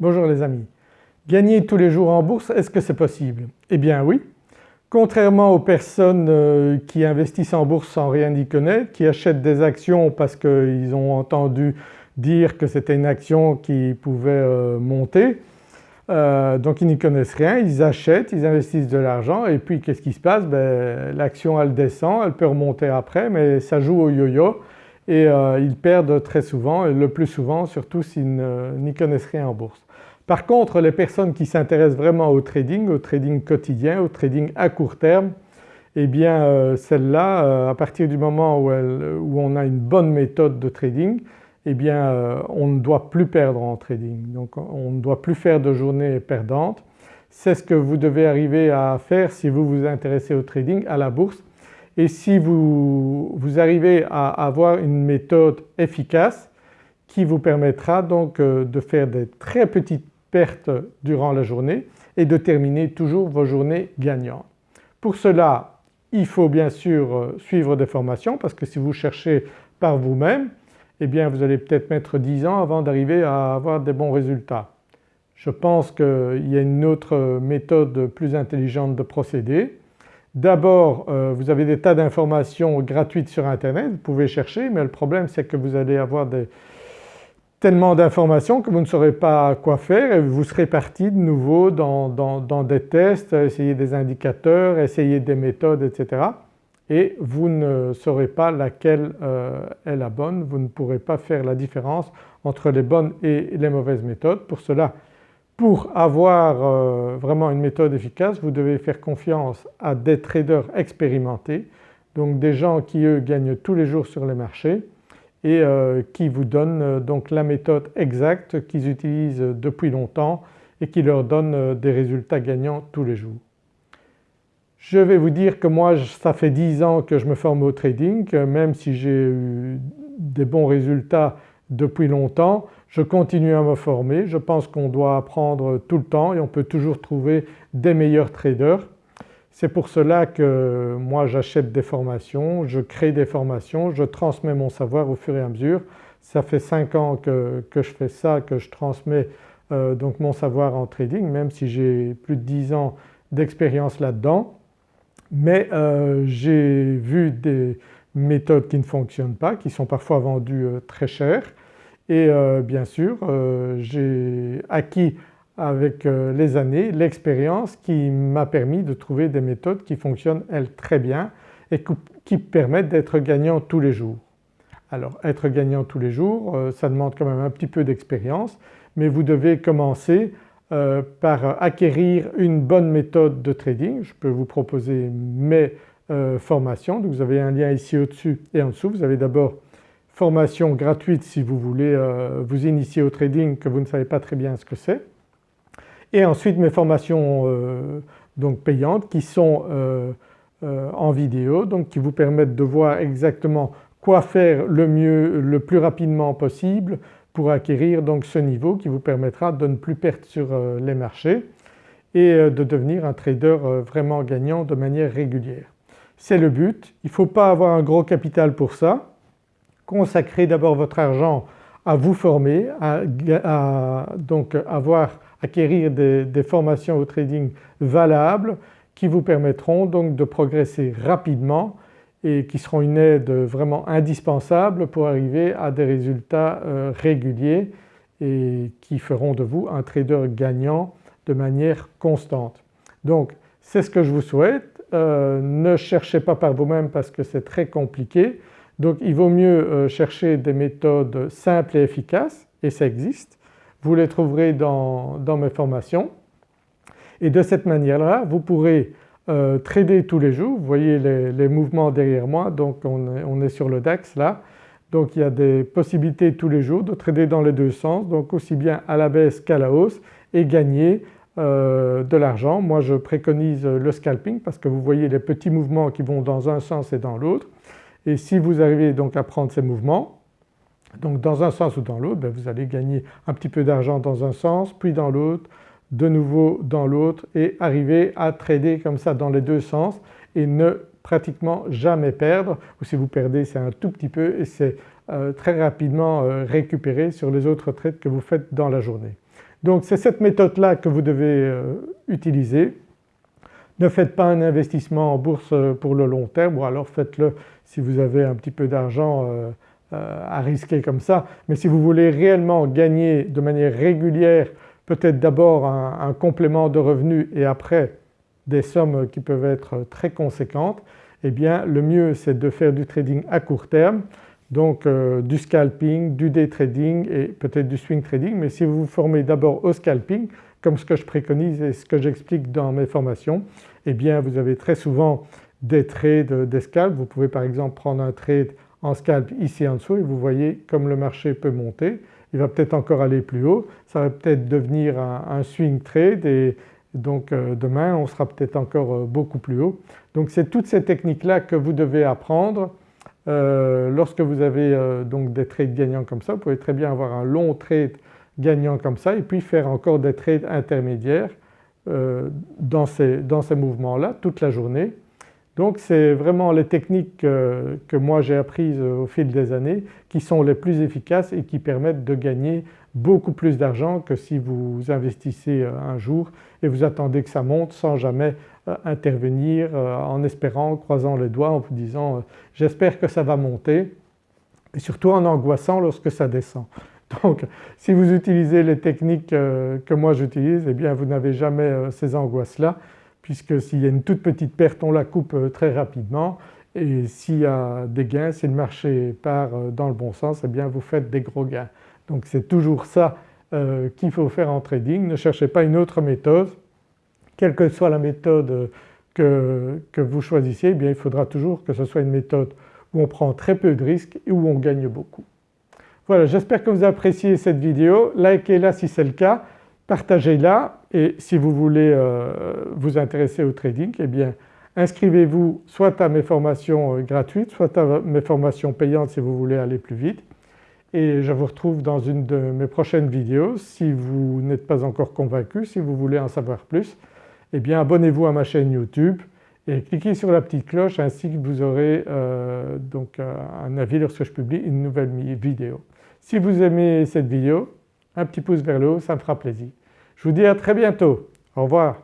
Bonjour les amis. Gagner tous les jours en bourse, est-ce que c'est possible? Eh bien oui. Contrairement aux personnes euh, qui investissent en bourse sans rien y connaître, qui achètent des actions parce qu'ils ont entendu dire que c'était une action qui pouvait euh, monter, euh, donc ils n'y connaissent rien, ils achètent, ils investissent de l'argent et puis qu'est-ce qui se passe? Ben, L'action elle descend, elle peut remonter après mais ça joue au yo-yo et euh, ils perdent très souvent et le plus souvent surtout s'ils n'y connaissent rien en bourse. Par contre les personnes qui s'intéressent vraiment au trading, au trading quotidien, au trading à court terme, eh bien euh, celles-là à partir du moment où, on a une bonne méthode de trading, eh bien euh, on ne doit plus perdre en trading. Donc on ne doit plus faire de journées perdantes. C'est ce que vous devez arriver à faire si vous vous intéressez au trading, à la bourse. Et si vous, vous arrivez à avoir une méthode efficace qui vous permettra donc euh, de faire des très petites pertes durant la journée et de terminer toujours vos journées gagnantes. Pour cela il faut bien sûr euh, suivre des formations parce que si vous cherchez par vous-même eh bien vous allez peut-être mettre 10 ans avant d'arriver à avoir des bons résultats. Je pense qu'il y a une autre méthode plus intelligente de procéder. D'abord euh, vous avez des tas d'informations gratuites sur internet, vous pouvez chercher mais le problème c'est que vous allez avoir tellement d'informations que vous ne saurez pas quoi faire et vous serez parti de nouveau dans, des tests, essayer des indicateurs, essayer des méthodes etc et vous ne saurez pas laquelle euh, est la bonne, vous ne pourrez pas faire la différence entre les bonnes et les mauvaises méthodes. Pour cela, pour avoir euh, vraiment une méthode efficace vous devez faire confiance à des traders expérimentés donc des gens qui eux gagnent tous les jours sur les marchés et euh, qui vous donnent donc la méthode exacte qu'ils utilisent depuis longtemps et qui leur donne des résultats gagnants tous les jours. Je vais vous dire que moi ça fait 10 ans que je me forme au trading, même si j'ai eu des bons résultats depuis longtemps, je continue à me former. Je pense qu'on doit apprendre tout le temps et on peut toujours trouver des meilleurs traders. C'est pour cela que moi j'achète des formations, je crée des formations, je transmets mon savoir au fur et à mesure. Ça fait 5 ans que, je fais ça, que je transmets euh, donc mon savoir en trading même si j'ai plus de 10 ans d'expérience là-dedans mais euh, j'ai vu des méthodes qui ne fonctionnent pas, qui sont parfois vendues euh, très cher et euh, bien sûr j'ai acquis avec les années l'expérience qui m'a permis de trouver des méthodes qui fonctionnent elles très bien et qui permettent d'être gagnant tous les jours. Alors être gagnant tous les jours ça demande quand même un petit peu d'expérience mais vous devez commencer euh, par acquérir une bonne méthode de trading. Je peux vous proposer mes euh, formations. Donc vous avez un lien ici au-dessus et en dessous. Vous avez d'abord formation gratuite si vous voulez euh, vous initier au trading que vous ne savez pas très bien ce que c'est. Et ensuite mes formations donc payantes qui sont en vidéo donc qui vous permettent de voir exactement quoi faire le mieux, le plus rapidement possible pour acquérir donc ce niveau qui vous permettra de ne plus perdre sur euh, les marchés et euh, de devenir un trader euh, vraiment gagnant de manière régulière. C'est le but, il ne faut pas avoir un gros capital pour ça. Consacrez d'abord votre argent à vous former, à, donc avoir, acquérir des, formations au trading valables qui vous permettront donc de progresser rapidement et qui seront une aide vraiment indispensable pour arriver à des résultats euh, réguliers et qui feront de vous un trader gagnant de manière constante. Donc c'est ce que je vous souhaite. Euh, ne cherchez pas par vous-même parce que c'est très compliqué. Donc il vaut mieux euh, chercher des méthodes simples et efficaces et ça existe. Vous les trouverez dans, dans mes formations et de cette manière-là vous pourrez euh, trader tous les jours. Vous voyez les, mouvements derrière moi donc on est, sur le DAX là. Donc il y a des possibilités tous les jours de trader dans les deux sens donc aussi bien à la baisse qu'à la hausse et gagner euh, de l'argent. Moi je préconise le scalping parce que vous voyez les petits mouvements qui vont dans un sens et dans l'autre et si vous arrivez donc à prendre ces mouvements donc dans un sens ou dans l'autre ben, vous allez gagner un petit peu d'argent dans un sens puis dans l'autre de nouveau dans l'autre et arriver à trader comme ça dans les deux sens et ne pratiquement jamais perdre ou si vous perdez c'est un tout petit peu et c'est euh, très rapidement euh, récupéré sur les autres trades que vous faites dans la journée. Donc c'est cette méthode-là que vous devez utiliser. Ne faites pas un investissement en bourse pour le long terme ou alors faites-le si vous avez un petit peu d'argent à risquer comme ça. Mais si vous voulez réellement gagner de manière régulière peut-être d'abord un, complément de revenus et après des sommes qui peuvent être très conséquentes, eh bien le mieux c'est de faire du trading à court terme, donc euh, du scalping, du day trading et peut-être du swing trading mais si vous vous formez d'abord au scalping comme ce que je préconise et ce que j'explique dans mes formations, eh bien vous avez très souvent des trades, des scalps. Vous pouvez par exemple prendre un trade en scalp ici en dessous et vous voyez comme le marché peut monter il va peut-être encore aller plus haut, ça va peut-être devenir un, swing trade et donc euh, demain on sera peut-être encore euh, beaucoup plus haut. Donc c'est toutes ces techniques-là que vous devez apprendre euh, lorsque vous avez donc des trades gagnants comme ça. Vous pouvez très bien avoir un long trade gagnant comme ça et puis faire encore des trades intermédiaires dans ces, dans ces mouvements-là toute la journée donc c'est vraiment les techniques que, moi j'ai apprises au fil des années qui sont les plus efficaces et qui permettent de gagner beaucoup plus d'argent que si vous investissez euh, un jour et vous attendez que ça monte sans jamais euh, intervenir euh, en espérant, croisant les doigts en vous disant j'espère que ça va monter et surtout en angoissant lorsque ça descend. Donc si vous utilisez les techniques que moi j'utilise eh bien vous n'avez jamais ces angoisses-là puisque s'il y a une toute petite perte on la coupe euh, très rapidement et s'il y a des gains, si le marché part euh, dans le bon sens, eh bien vous faites des gros gains. Donc c'est toujours ça euh, qu'il faut faire en trading, ne cherchez pas une autre méthode. Quelle que soit la méthode que, que vous choisissez, eh il faudra toujours que ce soit une méthode où on prend très peu de risques et où on gagne beaucoup. Voilà j'espère que vous appréciez cette vidéo, likez-la si c'est le cas, partagez-la et si vous voulez euh, vous intéresser au trading eh bien inscrivez-vous soit à mes formations euh, gratuites soit à mes formations payantes si vous voulez aller plus vite et je vous retrouve dans une de mes prochaines vidéos. Si vous n'êtes pas encore convaincu, si vous voulez en savoir plus, eh bien abonnez-vous à ma chaîne YouTube et cliquez sur la petite cloche ainsi que vous aurez euh, donc un avis lorsque je publie une nouvelle vidéo. Si vous aimez cette vidéo, un petit pouce vers le haut, ça me fera plaisir. Je vous dis à très bientôt. Au revoir.